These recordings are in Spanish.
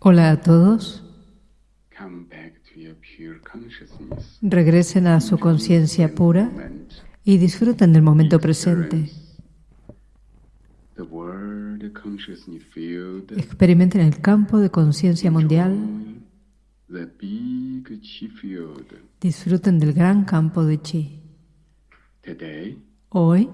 Hola a todos. Regresen a su conciencia pura y disfruten del momento presente. Experimenten el campo de conciencia mundial. Disfruten del gran campo de chi. Hoy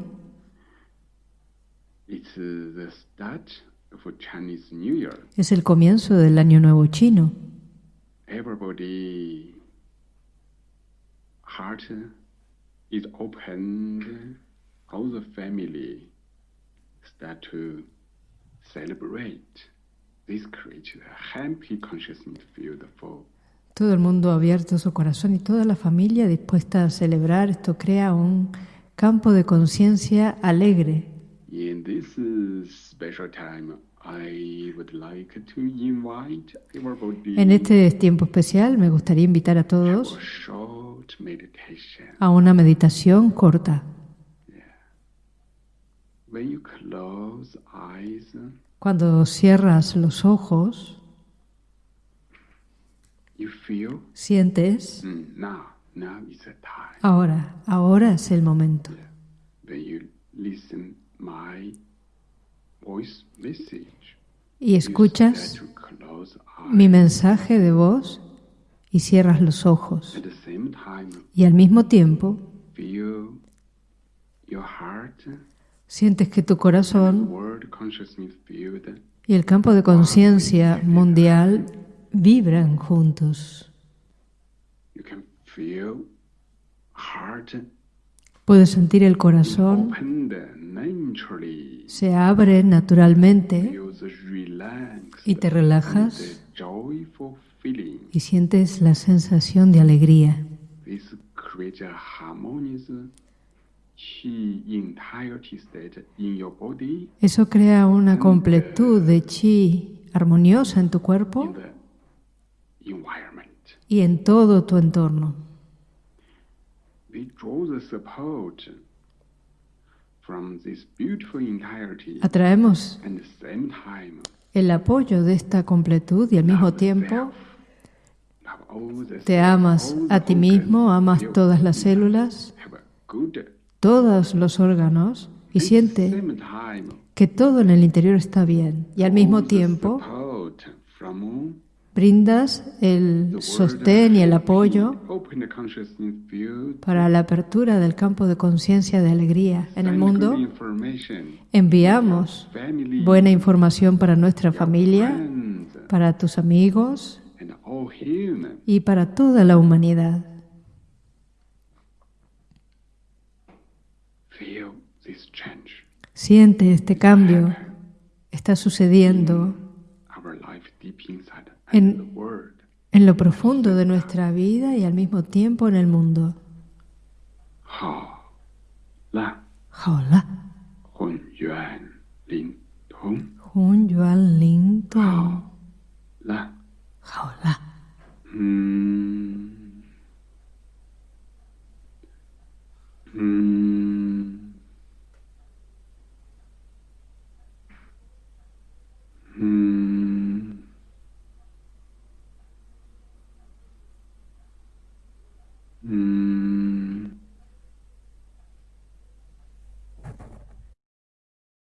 es el comienzo del Año Nuevo Chino. Everybody heart is opened. All the family start to celebrate. This creates a happy consciousness field for Todo el mundo ha abierto su corazón y toda la familia dispuesta a celebrar. Esto crea un campo de conciencia alegre. In this uh, special time, I would like to invite everybody En este tiempo especial me gustaría invitar a to a todos a una meditación corta. When you close eyes, Cuando cierras los ojos, you feel sientes, mm, now, now is the time. ahora, ahora es el momento. Y escuchas mi mensaje de voz y cierras los ojos. Y al mismo tiempo sientes que tu corazón y el campo de conciencia mundial vibran juntos. Puedes sentir el corazón. Se abre naturalmente y te relajas y sientes la sensación de alegría. Eso crea una completud de chi armoniosa en tu cuerpo y en todo tu entorno. Atraemos el apoyo de esta completud y al mismo tiempo te amas a ti mismo, amas todas las células, todos los órganos y siente que todo en el interior está bien. Y al mismo tiempo brindas el sostén y el apoyo para la apertura del campo de conciencia de alegría en el mundo. Enviamos buena información para nuestra familia, para tus amigos y para toda la humanidad. Siente este cambio. Está sucediendo En-. En lo profundo de nuestra vida y al mismo tiempo en el mundo. Hun, yuan, lin, tong. Hun Yuan.